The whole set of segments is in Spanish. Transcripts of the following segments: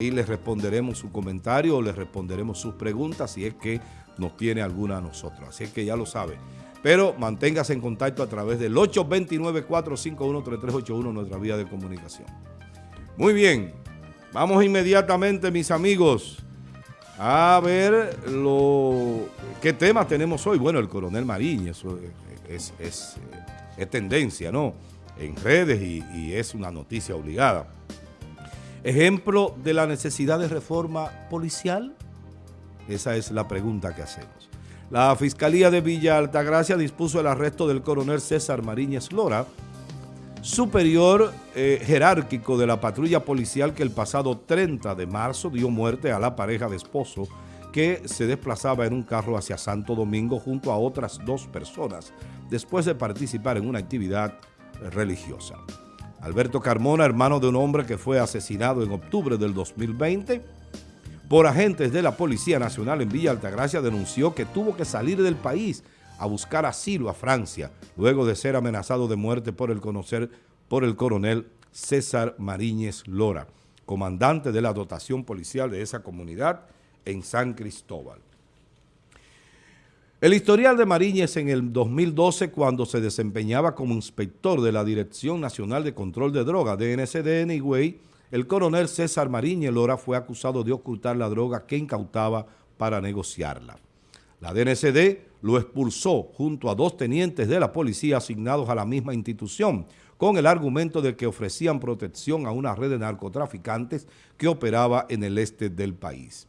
y les responderemos su comentario o les responderemos sus preguntas si es que nos tiene alguna a nosotros. Así es que ya lo sabe. Pero manténgase en contacto a través del 829-451-3381, nuestra vía de comunicación. Muy bien, vamos inmediatamente, mis amigos, a ver lo qué tema tenemos hoy. Bueno, el coronel Mariña, eso es, tendencia, ¿no? En redes y es una noticia obligada. Ejemplo de la necesidad de reforma policial. Esa es la pregunta que hacemos. La Fiscalía de Villa Altagracia dispuso el arresto del coronel César Mariñez Lora, superior eh, jerárquico de la patrulla policial que el pasado 30 de marzo dio muerte a la pareja de esposo que se desplazaba en un carro hacia Santo Domingo junto a otras dos personas después de participar en una actividad religiosa. Alberto Carmona, hermano de un hombre que fue asesinado en octubre del 2020, por agentes de la Policía Nacional en Villa Altagracia denunció que tuvo que salir del país a buscar asilo a Francia, luego de ser amenazado de muerte por el, conocer, por el coronel César Mariñez Lora, comandante de la dotación policial de esa comunidad en San Cristóbal. El historial de Mariñez en el 2012, cuando se desempeñaba como inspector de la Dirección Nacional de Control de Drogas, DNCD en Higüey, el coronel César Mariñez Lora fue acusado de ocultar la droga que incautaba para negociarla. La DNCD lo expulsó junto a dos tenientes de la policía asignados a la misma institución, con el argumento de que ofrecían protección a una red de narcotraficantes que operaba en el este del país.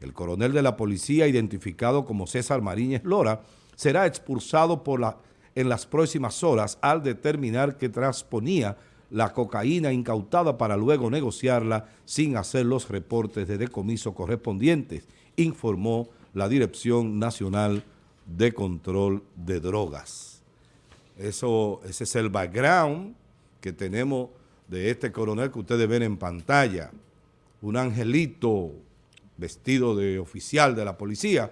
El coronel de la policía, identificado como César Mariñez Lora, será expulsado por la, en las próximas horas al determinar que transponía la cocaína incautada para luego negociarla sin hacer los reportes de decomiso correspondientes, informó la Dirección Nacional de Control de Drogas. Eso, ese es el background que tenemos de este coronel que ustedes ven en pantalla, un angelito vestido de oficial de la policía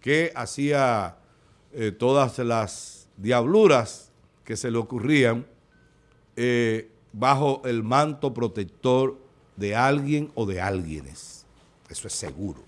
que hacía eh, todas las diabluras que se le ocurrían eh, bajo el manto protector de alguien o de alguienes. Eso es seguro.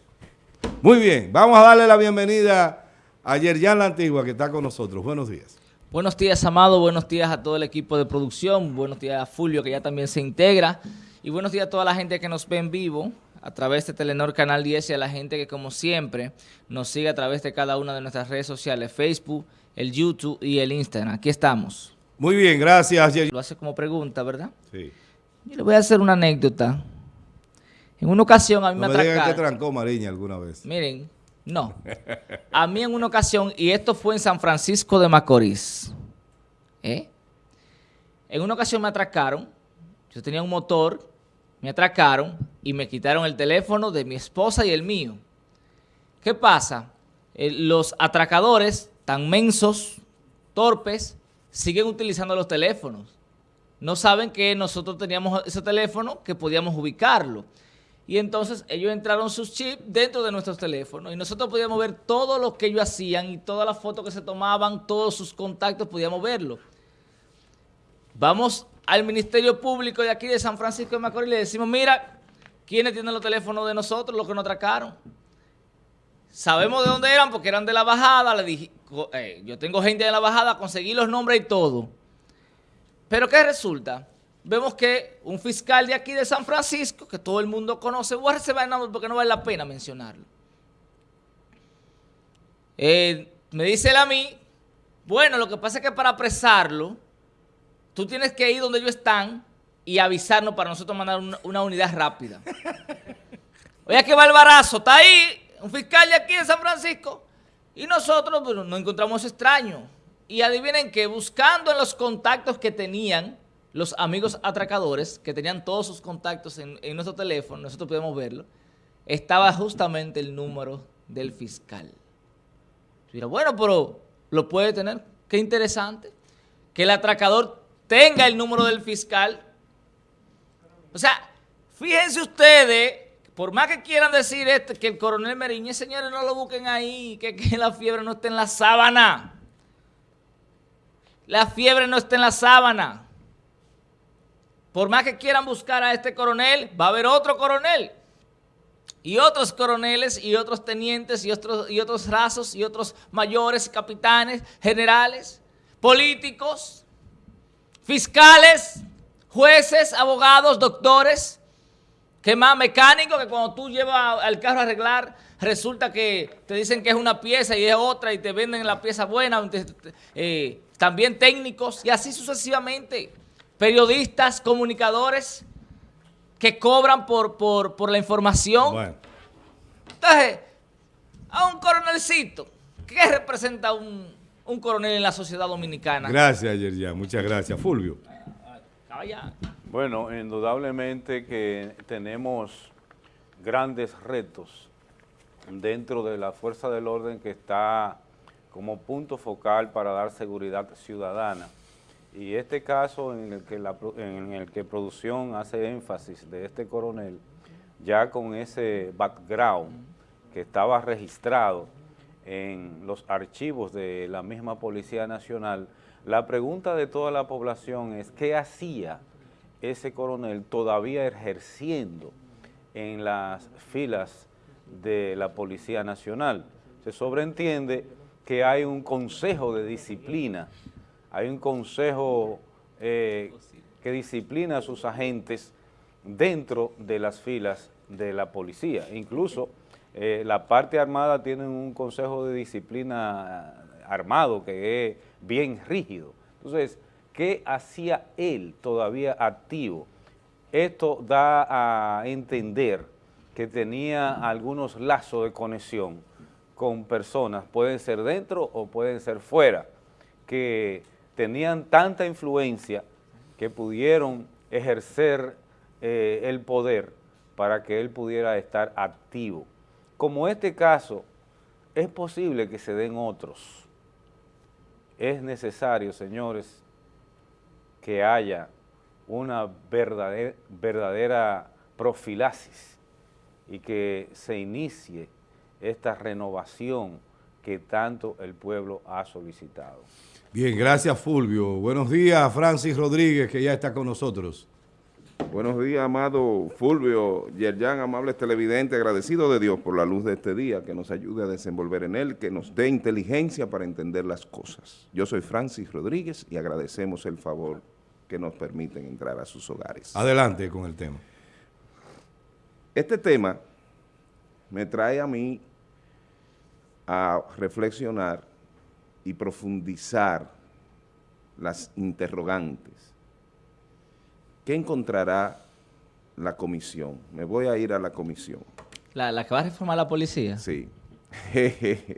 Muy bien, vamos a darle la bienvenida a Yerjan La Antigua que está con nosotros. Buenos días. Buenos días, Amado. Buenos días a todo el equipo de producción. Buenos días a Fulvio, que ya también se integra. Y buenos días a toda la gente que nos ve en vivo a través de Telenor Canal 10 y a la gente que, como siempre, nos sigue a través de cada una de nuestras redes sociales, Facebook, el YouTube y el Instagram. Aquí estamos. Muy bien, gracias. Lo hace como pregunta, ¿verdad? Sí. Yo le voy a hacer una anécdota. En una ocasión a mí no me, me atracaron. que trancó Mariña alguna vez. Miren, no. A mí en una ocasión, y esto fue en San Francisco de Macorís, ¿eh? En una ocasión me atracaron, yo tenía un motor, me atracaron y me quitaron el teléfono de mi esposa y el mío. ¿Qué pasa? Eh, los atracadores, tan mensos, torpes, siguen utilizando los teléfonos. No saben que nosotros teníamos ese teléfono, que podíamos ubicarlo. Y entonces ellos entraron sus chips dentro de nuestros teléfonos y nosotros podíamos ver todo lo que ellos hacían y todas las fotos que se tomaban, todos sus contactos, podíamos verlo. Vamos al Ministerio Público de aquí de San Francisco de Macorís le decimos, mira, ¿quiénes tienen los teléfonos de nosotros, los que nos atracaron? Sabemos de dónde eran porque eran de la bajada, le dije, eh, yo tengo gente de la bajada, conseguí los nombres y todo. Pero ¿qué resulta? Vemos que un fiscal de aquí de San Francisco, que todo el mundo conoce, voy a reservar el nombre porque no vale la pena mencionarlo. Eh, me dice él a mí, bueno, lo que pasa es que para apresarlo, tú tienes que ir donde ellos están y avisarnos para nosotros mandar una, una unidad rápida. Oye, qué barbarazo, está ahí un fiscal de aquí de San Francisco y nosotros pues, nos encontramos extraños. Y adivinen que buscando en los contactos que tenían los amigos atracadores, que tenían todos sus contactos en, en nuestro teléfono, nosotros podemos verlo, estaba justamente el número del fiscal. Mira, bueno, pero lo puede tener. Qué interesante. Que el atracador tenga el número del fiscal. O sea, fíjense ustedes, por más que quieran decir este, que el coronel Meriñez, señores, no lo busquen ahí, que, que la fiebre no está en la sábana. La fiebre no está en la sábana. Por más que quieran buscar a este coronel, va a haber otro coronel y otros coroneles y otros tenientes y otros, y otros rasos y otros mayores, capitanes, generales, políticos, fiscales, jueces, abogados, doctores, que más mecánicos que cuando tú llevas al carro a arreglar, resulta que te dicen que es una pieza y es otra y te venden la pieza buena, eh, también técnicos y así sucesivamente, periodistas, comunicadores, que cobran por, por, la información. Entonces, a un coronelcito, ¿qué representa un, coronel en la sociedad dominicana? Gracias, Yerja. Muchas gracias. Fulvio. Bueno, indudablemente que tenemos grandes retos dentro de la fuerza del orden que está como punto focal para dar seguridad ciudadana. Y este caso en el, que la, en el que producción hace énfasis de este coronel, ya con ese background que estaba registrado en los archivos de la misma Policía Nacional, la pregunta de toda la población es ¿qué hacía ese coronel todavía ejerciendo en las filas de la Policía Nacional? Se sobreentiende que hay un consejo de disciplina hay un consejo eh, que disciplina a sus agentes dentro de las filas de la policía. Incluso eh, la parte armada tiene un consejo de disciplina armado que es bien rígido. Entonces, ¿qué hacía él todavía activo? Esto da a entender que tenía algunos lazos de conexión con personas, pueden ser dentro o pueden ser fuera, que tenían tanta influencia que pudieron ejercer eh, el poder para que él pudiera estar activo. Como este caso, es posible que se den otros. Es necesario, señores, que haya una verdadera, verdadera profilaxis y que se inicie esta renovación que tanto el pueblo ha solicitado. Bien, gracias Fulvio. Buenos días Francis Rodríguez, que ya está con nosotros. Buenos días, amado Fulvio, Yerjan, amables televidentes, agradecido de Dios por la luz de este día, que nos ayude a desenvolver en él, que nos dé inteligencia para entender las cosas. Yo soy Francis Rodríguez y agradecemos el favor que nos permiten entrar a sus hogares. Adelante con el tema. Este tema me trae a mí a reflexionar y profundizar las interrogantes. ¿Qué encontrará la comisión? Me voy a ir a la comisión. ¿La, que va a reformar la policía? Sí.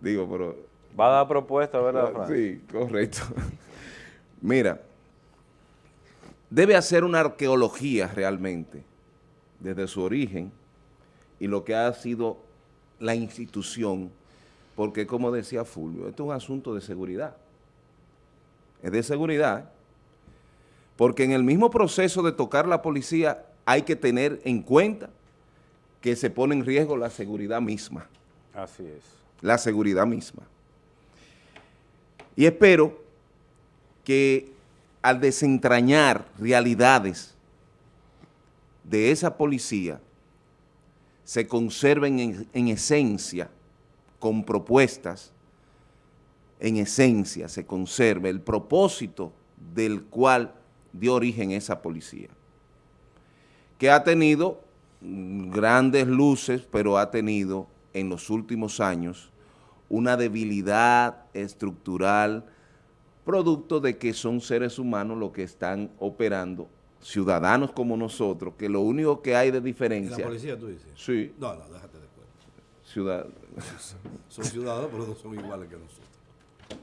Digo, pero... Va a dar propuesta, ¿verdad, Frank? Sí, correcto. Mira, debe hacer una arqueología realmente, desde su origen, y lo que ha sido la institución porque como decía Fulvio, esto es un asunto de seguridad. Es de seguridad, porque en el mismo proceso de tocar la policía hay que tener en cuenta que se pone en riesgo la seguridad misma. Así es. La seguridad misma. Y espero que al desentrañar realidades de esa policía, se conserven en, en esencia con propuestas, en esencia se conserve el propósito del cual dio origen esa policía, que ha tenido grandes luces, pero ha tenido en los últimos años una debilidad estructural producto de que son seres humanos los que están operando, ciudadanos como nosotros, que lo único que hay de diferencia... ¿La policía tú dices? Sí. No, no, déjate de Ciudad... son ciudadanos, pero no son iguales que nosotros.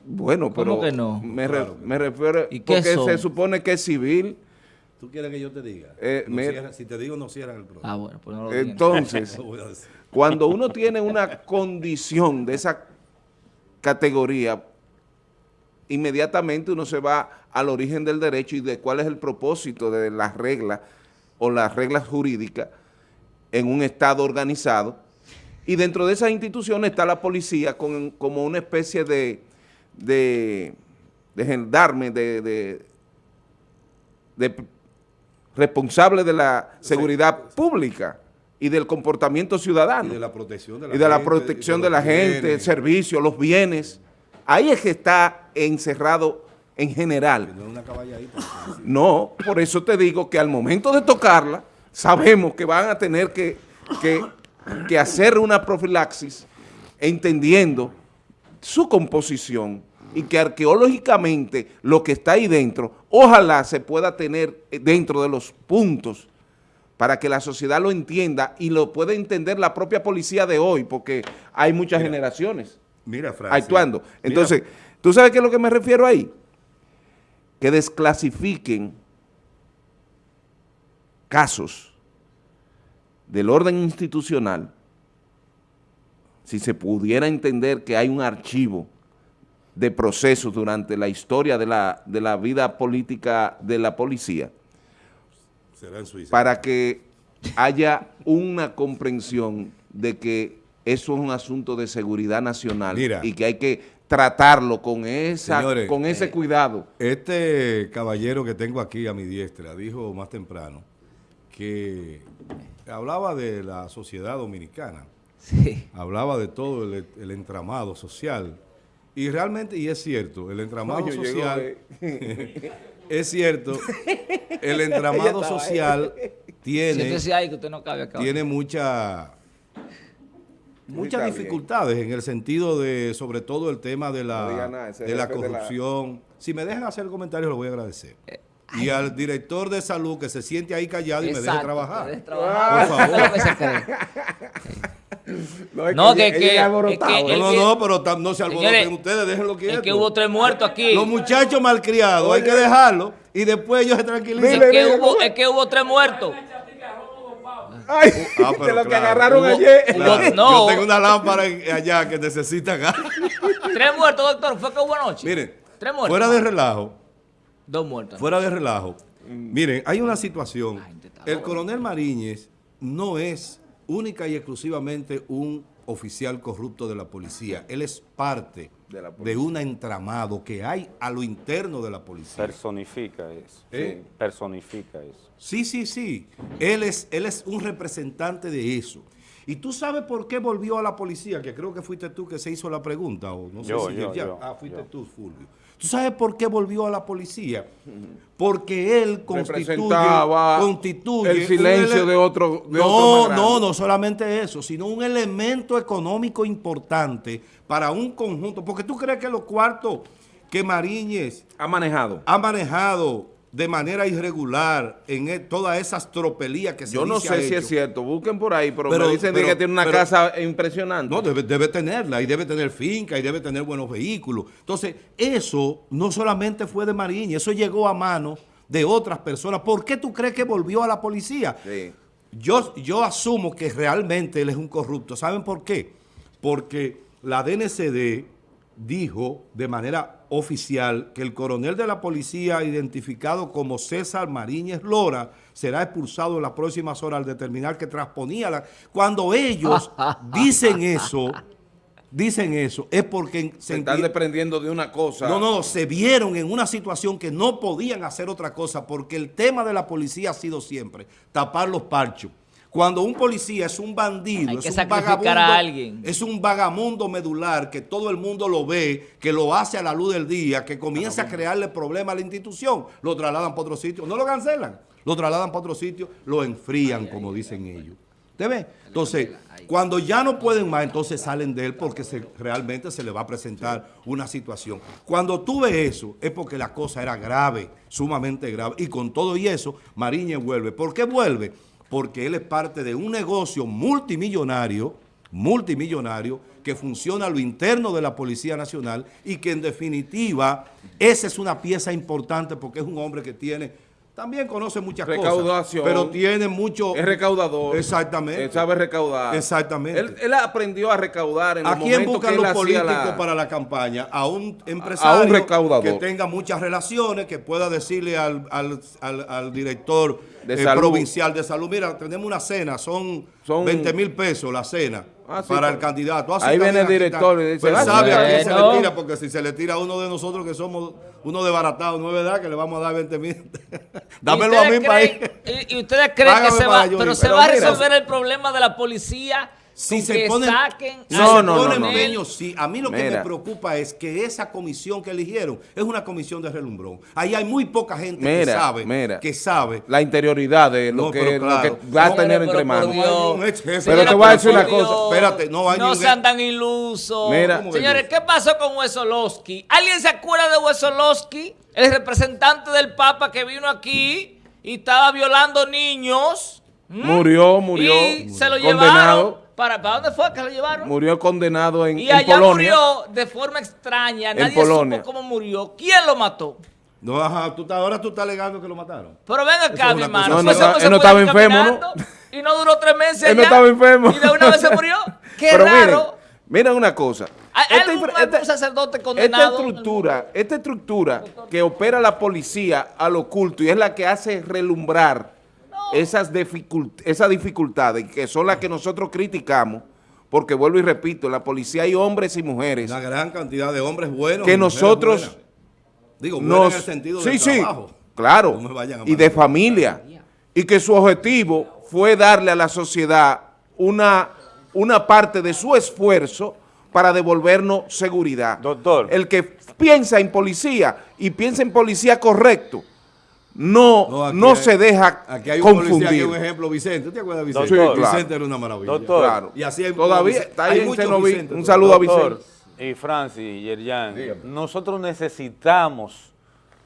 Bueno, pero ¿Cómo que no? Me, refiero, porque se supone que es civil. ¿Tú quieres que yo te diga? Eh, si te digo, no cierran el programa. Ah, bueno, pues no lo Entonces, cuando uno tiene una condición de esa categoría, inmediatamente uno se va al origen del derecho y de cuál es el propósito de las reglas o las reglas jurídicas en un Estado organizado y dentro de esas instituciones está la policía con, como una especie de, de, de gendarme, de, de, responsable de la seguridad pública y del comportamiento ciudadano Y de la protección de la y de la gente, protección y de, la los gente, el servicio, los bienes. Ahí es que está encerrado en general. No por eso te digo que al momento de tocarla, sabemos que van a tener que, que- que hacer una profilaxis entendiendo su composición y que arqueológicamente lo que está ahí dentro, ojalá se pueda tener eh, dentro de los puntos para que la sociedad lo entienda y lo pueda entender la propia policía de hoy, porque hay muchas generaciones Mira, actuando. Mira, Entonces, ¿tú sabes qué es lo que me refiero ahí? Que desclasifiquen casos del orden institucional, si se pudiera entender que hay un archivo de procesos durante la historia de la, de la vida política de la policía, será en Suiza. para que haya una comprensión de que eso es un asunto de seguridad nacional Mira. y que hay que tratarlo con, esa, Señores, con ese eh, cuidado. Este caballero que tengo aquí a mi diestra dijo más temprano que hablaba de la sociedad dominicana, Sí. hablaba de todo el, el entramado social. Y realmente, y es cierto, el entramado social, eh. es cierto, el entramado social tiene, ahí que usted no cabe acá. tiene mucha muchas dificultades en el sentido de, sobre todo el tema de No la, nada, de la jefe de la- corrupción. Si me dejan hacer el comentario, lo voy a agradecer. Eh, Y al director de salud que se siente ahí callado y me deje trabajar. me deje trabajar. Por favor. Eso es que No, que- que- No, no, no, pero tam- no se alboroten Señores, ustedes, déjenlo quieto. Es que hubo tres muertos aquí. Los muchachos malcriados, hay que dejarlo y después ellos se tranquilizan. Es que, mire, hubo, ¿cómo es? es que hubo tres muertos. Ay, Ah, pero de lo que agarraron Hubo- ayer. Claro, No. Yo tengo una lámpara allá que necesita gas. Tres muertos, doctor. Fue que hubo anoche. Miren, Tres muertos. fuera de relajo, Dos muertos. fuera de relajo, miren, hay una situación. El coronel Mariñez no es única y exclusivamente un oficial corrupto de la policía. Él es parte De la de policía. un entramado que hay a lo interno de la policía. Personifica eso. ¿Eh? sí, personifica eso. Sí, sí, sí. Él es, él es un representante de eso. ¿Y tú sabes por qué volvió a la policía? Que creo que fuiste tú que se hizo la pregunta, o no sé Yo, si yo, ya- yo, Ah, fuiste tú, Fulvio. ¿Tú sabes por qué volvió a la policía? Porque él constituye, constituye el silencio de otro- de no, otro no, no solamente eso, sino un elemento económico importante para un conjunto. Porque tú crees que los cuartos que Mariñez Ha manejado. ha manejado de manera irregular en e- todas esas tropelías que se Yo no sé si hecho. es cierto, busquen por ahí, pero, Pero- me dicen pero- que tiene una pero- casa impresionante. No, debe, debe tenerla y debe tener finca y debe tener buenos vehículos. Entonces, eso no solamente fue de Mariña, eso llegó a manos de otras personas. ¿Por qué tú crees que volvió a la policía? Sí. Yo, yo asumo que realmente él es un corrupto. ¿Saben por qué? Porque la DNCD dijo de manera oficial que el coronel de la policía identificado como César Mariñez Lora será expulsado en las próximas horas al determinar que transponía la... Cuando ellos dicen eso, dicen eso, es porque Se se están desprendiendo de una cosa. no, no, se vieron en una situación que no podían hacer otra cosa porque el tema de la policía ha sido siempre tapar los parchos. Cuando un policía es un bandido, Hay es un vagabundo, a alguien. es un vagamundo medular que todo el mundo lo ve, que lo hace a la luz del día, que comienza a crearle problemas a la institución, lo trasladan para otro sitio, no lo cancelan, lo trasladan para otro sitio, lo enfrían, como dicen ellos. ¿Te ves? Entonces, cuando ya no pueden más, entonces salen de él porque se- realmente se le va a presentar una situación. Cuando tú ves eso, es porque la cosa era grave, sumamente grave. Y con todo y eso, Mariñez vuelve. ¿Por qué vuelve? Porque él es parte de un negocio multimillonario, multimillonario, que funciona a lo interno de la Policía Nacional y que en definitiva, esa es una pieza importante porque es un hombre que tiene... También conoce muchas cosas, Recaudación. pero tiene mucho... Es recaudador. Exactamente. Él sabe recaudar. Exactamente. Él, él aprendió a recaudar en ¿A los quién buscan los políticos la- para la campaña? A un empresario A un recaudador. que tenga muchas relaciones, que pueda decirle al, al- al- al director De eh, provincial de salud, mira, tenemos una cena, son, Son- 20 mil pesos la cena. Ah, sí, para el pero- candidato. Así Ahí viene el director está. y dice, Pero "Ah, sabe a quién se bueno". le tira, porque si se le tira a uno de nosotros que somos uno desbaratado, no es verdad que le vamos a dar 20 mil. Dámelo a ¿Y mí para ir. Y, ustedes creen que se va, pero ir. se Pero va a mira, resolver el problema de la policía Si se que ponen, saquen si a se No, no, ponen no, no. empeño, sí. A mí lo que me preocupa es que esa comisión que eligieron es una comisión de relumbrón. Ahí hay muy poca gente que sabe, mira. que sabe. La interioridad de lo, No, que, lo claro. que gasta pero dinero por entre manos. Pero te voy a decir una cosa. Espérate, no hay No sean tan ilusos. Mira. ¿Cómo que Señores? ¿qué pasó con Wesolowski? ¿Alguien se acuerda de Wesolowski? El representante del Papa que vino aquí y estaba violando niños. ¿Mm? Murió, murió. Y se lo condenado. llevaron. ¿Para, ¿Para dónde fue que lo llevaron? Murió condenado en, y en allá Polonia. murió de forma extraña. En Nadie Polonia. supo cómo murió. ¿Quién lo mató? No, ajá, tú, ahora tú estás alegando que lo mataron. Pero ven acá, mi hermano. No, no estaba- ese él no estaba enfermo, caminando Y no duró tres meses Él no allá. estaba enfermo. Y de una vez se murió. Qué Pero raro. miren, miren una cosa. ¿Hay Esta algún, esta- sacerdote Esta condenado? estructura, esta estructura que opera la policía al oculto y es la que hace relumbrar esas, dificult- esas dificultades que son las que nosotros criticamos, porque vuelvo y repito, en la policía hay hombres y mujeres Una gran cantidad de hombres buenos. que nosotros buenas. Digo, buenos nos... en el sentido sí, del sí, trabajo. claro, No me vayan a y de familia, y que su objetivo fue darle a la sociedad una, una parte de su esfuerzo para devolvernos seguridad. Doctor. El que piensa en policía y piensa en policía correcto, no, No, no, aquí hay- se deja Aquí hay un policía, aquí hay confundir. un ejemplo, Vicente. ¿Tú te acuerdas de Vicente? Doctor. Sí, claro. Vicente era una maravilla. Doctor. Claro. Y así hay- Todavía Vicente- está hay muchos Cenoví. Vicentes Un saludo a Vicente. y Francis y Yerjan, nosotros necesitamos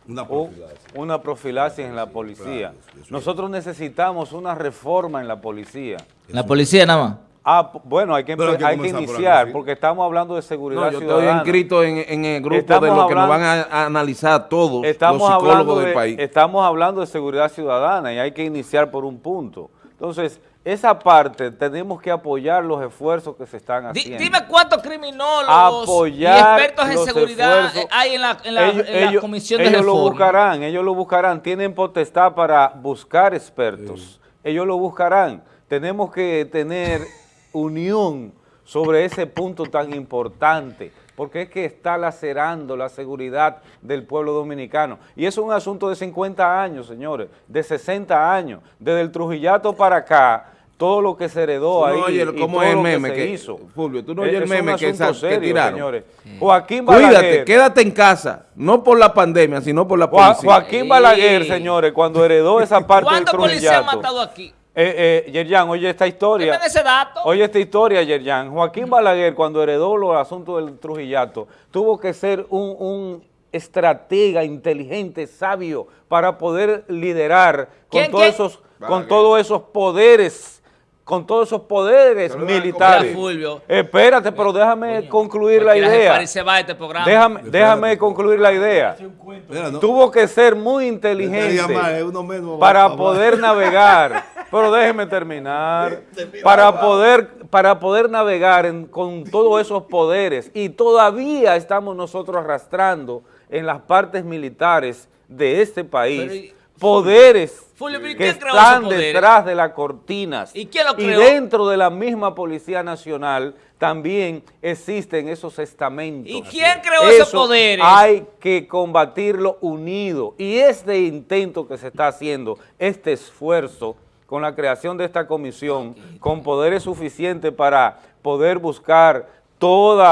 Una un- profilaxis. una profilaxis en la policía. Nosotros necesitamos una reforma en la policía. La policía nada más. Ah, bueno, hay que, hay que hay que por iniciar porque estamos hablando de seguridad No, yo estoy ciudadana. inscrito en, en el grupo Estamos de los que nos hablando- van a, a analizar todos Estamos los hablando, psicólogos del de, país. estamos hablando de seguridad ciudadana y hay que iniciar por un punto. Entonces, esa parte tenemos que apoyar los esfuerzos que se están haciendo. dime cuántos criminólogos apoyar y expertos en seguridad esfuerzos. hay en la, en la- ellos, en la ellos- comisión de ellos lo reforma. buscarán, ellos lo buscarán, tienen potestad para buscar expertos, ellos lo buscarán. Tenemos que tener unión sobre ese punto tan importante, porque es que está lacerando la seguridad del pueblo dominicano. Y es un asunto de 50 años, señores, de 60 años, desde el Trujillato para acá, todo lo que se heredó ahí no oyes y todo es el lo meme se que- hizo. Fulvio, tú no Eh, oyes el meme que esa- que serio, tiraron. señores. Joaquín Cuídate, Balaguer, quédate en casa, no por la pandemia, sino por la policía. Joaquín Balaguer, señores, cuando heredó esa parte del ¿Cuántos policías han Trujillato. matado aquí? Eh, eh, Yerjan, oye esta historia. Dime ese dato. Oye esta historia, Yerjan. Joaquín Balaguer, cuando heredó los asuntos del Trujillato, tuvo que ser un, un estratega inteligente, sabio, para poder liderar con ¿Quién, todos quién? esos, con todos esos poderes, con todos esos poderes militares. Fulvio. Espérate, pero déjame concluir la idea. se va este programa. Déjame, déjame concluir la idea. Mira, no, Tuvo que ser muy inteligente menos, para poder navegar. Pero déjeme terminar. Para poder, para poder navegar en- con todos esos poderes. Y todavía estamos nosotros arrastrando en las partes militares de este país Pero y- poderes Fulvio, ¿y que están detrás de las cortinas. ¿Y quién lo creó? dentro de la misma Policía Nacional también existen esos estamentos. ¿Y quién creó esos Eso poderes? Hay que combatirlo unido. Y este intento que se está haciendo, este esfuerzo con la creación de esta comisión, con poderes suficientes para poder buscar todos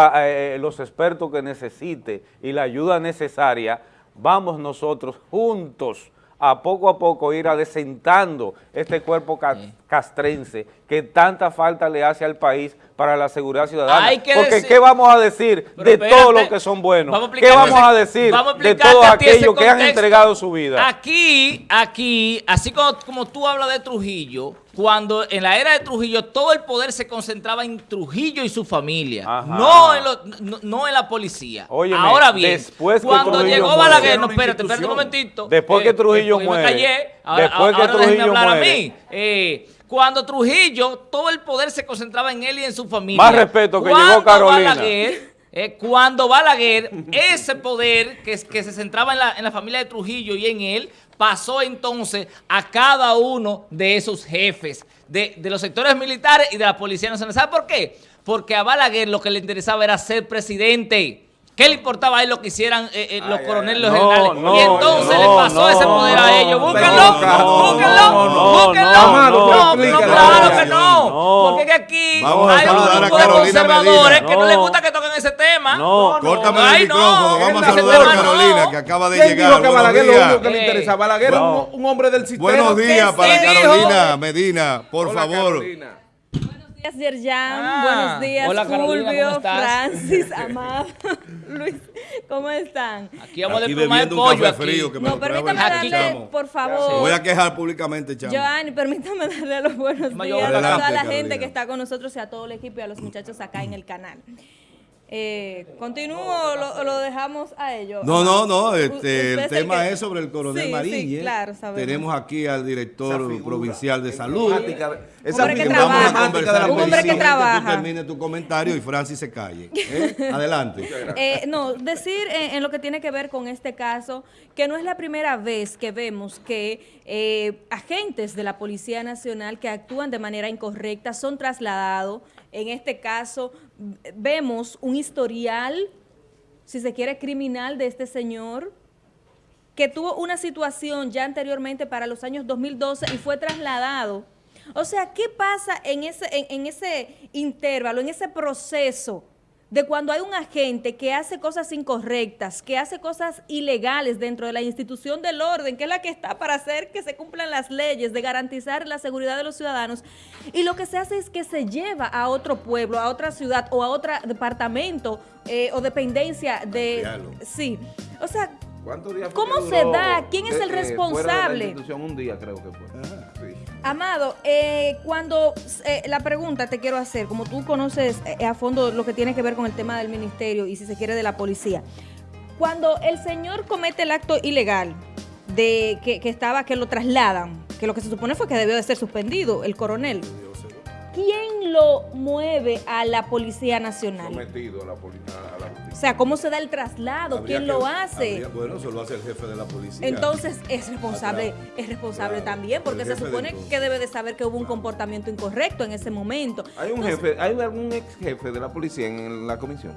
los expertos que necesite y la ayuda necesaria, vamos nosotros juntos a poco a poco ir adecentando este cuerpo ca- castrense que tanta falta le hace al país para la seguridad ciudadana. Hay que Porque decir- ¿qué vamos a decir de espérate, todos los que son buenos? vamos ¿Qué vamos a decir vamos a de todos aquellos que han entregado su vida? Aquí, aquí, así como, como tú hablas de Trujillo, cuando en la era de Trujillo todo el poder se concentraba en Trujillo y su familia, no en, lo- no, no en la policía. Óyeme, ahora bien, después que cuando Trujillo llegó muere- Balaguer, no, espérate, espérate un momentito. Después que Trujillo yo me muere, callé, ahora, después que ahora déjenme Trujillo hablar a mí. Eh, cuando Trujillo, todo el poder se concentraba en él y en su familia. Más respeto que Cuando llegó Carolina. Balaguer, eh, cuando Balaguer, ese poder que, que se centraba en la, en la familia de Trujillo y en él, pasó entonces a cada uno de esos jefes, de, los sectores militares y de la Policía Nacional. ¿Sabe por qué? porque a Balaguer lo que le interesaba era ser presidente. ¿Qué le importaba a él lo que hicieran eh, eh, los Ay, coroneles, los no, generales? no, y entonces no, le pasó no, ese poder a ellos. Búsquenlo, búsquenlo, no, no, búsquenlo. no, claro que No. no. Porque que aquí Vamos hay un grupo de conservadores que no les gusta que toquen ese tema. No, Córtame el no, micrófono, vamos a saludar a. Carolina, que acaba de ¿Quién llegar. dijo que Balaguer lo único que le Eh, interesa? Balaguer es no. un, hombre del sistema. Buenos días ¿Qué para? Carolina Medina, por Hola, favor. Carolina. Buenos días, Yerjan. Ah, Buenos días, hola, Carolina, Fulvio, ¿cómo estás? Francis, Amado, Luis. ¿Cómo están? Aquí vamos Aquí a bebiendo un pollo café aquí. frío que me No, permítame darle, chamo. por Me favor. voy a quejar públicamente, chamo. Joanny, permítame darle los buenos días a adelante, toda la Carolina. gente que está con nosotros y a todo el equipo y a los muchachos acá en el canal. Eh, ¿Continúo o lo, o lo dejamos a ellos? No, no, no, este, el tema que- es sobre el coronel Sí, sí, Mariñe. claro, sabemos. Tenemos aquí al director provincial de salud. Esa Hombre que figura trabaja. emblemática de la Un hombre que policía. Tú trabaja. termine tu comentario y Francis se calle. ¿eh? Adelante. Eh, no, decir eh, en lo que tiene que ver con este caso que no es la primera vez que vemos que eh, agentes de la Policía Nacional que actúan de manera incorrecta son trasladados. En este caso vemos un historial, si se quiere, criminal de este señor que tuvo una situación ya anteriormente para los años 2012 y fue trasladado. O sea, ¿qué pasa en ese, en ese intervalo, en ese proceso de cuando hay un agente que hace cosas incorrectas, que hace cosas ilegales dentro de la institución del orden, que es la que está para hacer que se cumplan las leyes, de garantizar la seguridad de los ciudadanos, y lo que se hace es que se lleva a otro pueblo, a otra ciudad o a otro departamento eh, o dependencia de... Sí, o sea, ¿Cuántos días fue ¿Cómo se da? ¿Quién es el fuera de la responsable? institución? un día creo que fue. Sí. Amado, eh, cuando eh, la pregunta te quiero hacer, como tú conoces eh, a fondo lo que tiene que ver con el tema del ministerio y si se quiere de la policía, cuando el señor comete el acto ilegal de que, que estaba, que lo trasladan, que lo que se supone fue que debió de ser suspendido, el coronel, ¿quién lo mueve a la Policía Nacional? Sometido a la, a- la. Sea, ¿cómo se da el traslado? Habría ¿Quién que- lo hace? habría- bueno, eso lo hace el jefe de la policía. Entonces es responsable, Atrás. es responsable Claro, también, porque se supone que debe de saber que hubo un comportamiento incorrecto en ese momento. ¿Hay un Entonces, jefe, hay algún ex jefe de la policía en la comisión?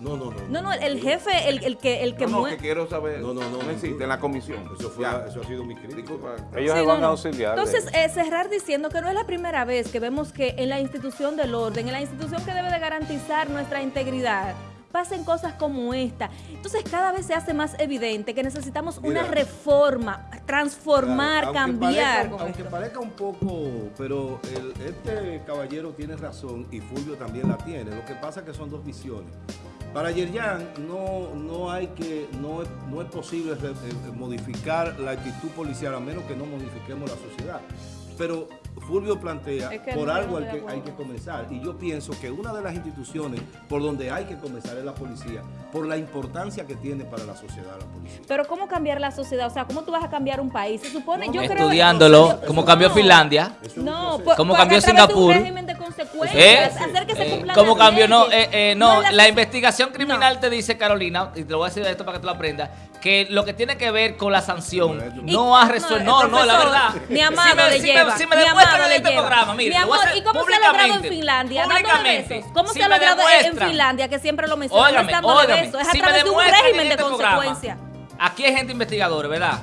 No, no, no. No, no, el jefe, el, el que, el que no, que quiero saber. No, no, no, existe en la comisión. Eso, fue, Ya. eso ha sido mi. Disculpa. Ellos Sí, se van no. a auxiliar. Entonces, eh, cerrar diciendo que no es la primera vez que vemos que en la institución del orden, en la institución que debe de garantizar nuestra integridad, pasen cosas como esta. Entonces, cada vez se hace más evidente que necesitamos una reforma, transformar, Claro, aunque cambiar. parezca- aunque parezca un poco, pero el- este caballero tiene razón y Fulvio también la tiene. Lo que pasa es que son dos visiones. Para Yerjan no, no hay que, no es, no es posible eh, modificar la actitud policial a menos que no modifiquemos la sociedad. Pero Fulvio plantea, Es que por no, algo hay que, hay que comenzar. Y yo pienso que una de las instituciones por donde hay que comenzar es la policía, por la importancia que tiene para la sociedad la policía. Pero ¿cómo cambiar la sociedad? O sea, ¿cómo tú vas a cambiar un país? Se supone, yo creo... Estudiándolo, como cambió No. Finlandia. No, pues, ¿Cómo pues, cambió a través de Singapur? un régimen de consecuencias, ¿Eh? hacer que se Eh, cumplan ¿Cómo las cambió? No, eh, eh, no, la investigación criminal te dice, Carolina, y te lo voy a decir esto para que tú lo aprendas, que lo que tiene que ver con la sanción. Y- no ha no, resuelto. el No, no, la verdad. mi amado si me, le si lleva, Me, si me mi demuestran amado en le este lleva. programa, mire, Mi amor, ¿y cómo se ha logrado en Finlandia? Públicamente. ¿Cómo Si se ha logrado en Finlandia, que siempre lo mencionan? No Óigame, óigame, besos, es a si me través de un demuestran régimen en de este programa, consecuencias. Aquí hay gente investigadora, ¿verdad?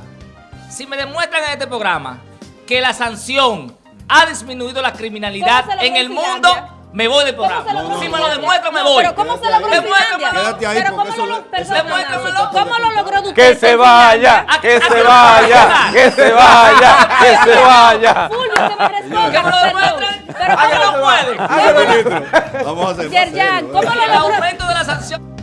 Si me demuestran en este programa que la sanción ha disminuido la criminalidad ¿Cómo se logró en el mundo, me voy del ¿Cómo se programa. logró si me lo demuestran, me No, voy. Pero ¿cómo se logró en Demuéstramelo. Finlandia? Quédate ahí, Pero porque ¿cómo eso lo, ¿cómo lo logró usted Que se vaya, ¿A- que se vaya, que se vaya, que se vaya. Fulvio, que me responda, Que me lo demuestren. Pero que ¿cómo no lo puede. Vamos a hacer. Yerjan, ¿cómo lo El logró? aumento de la sanción.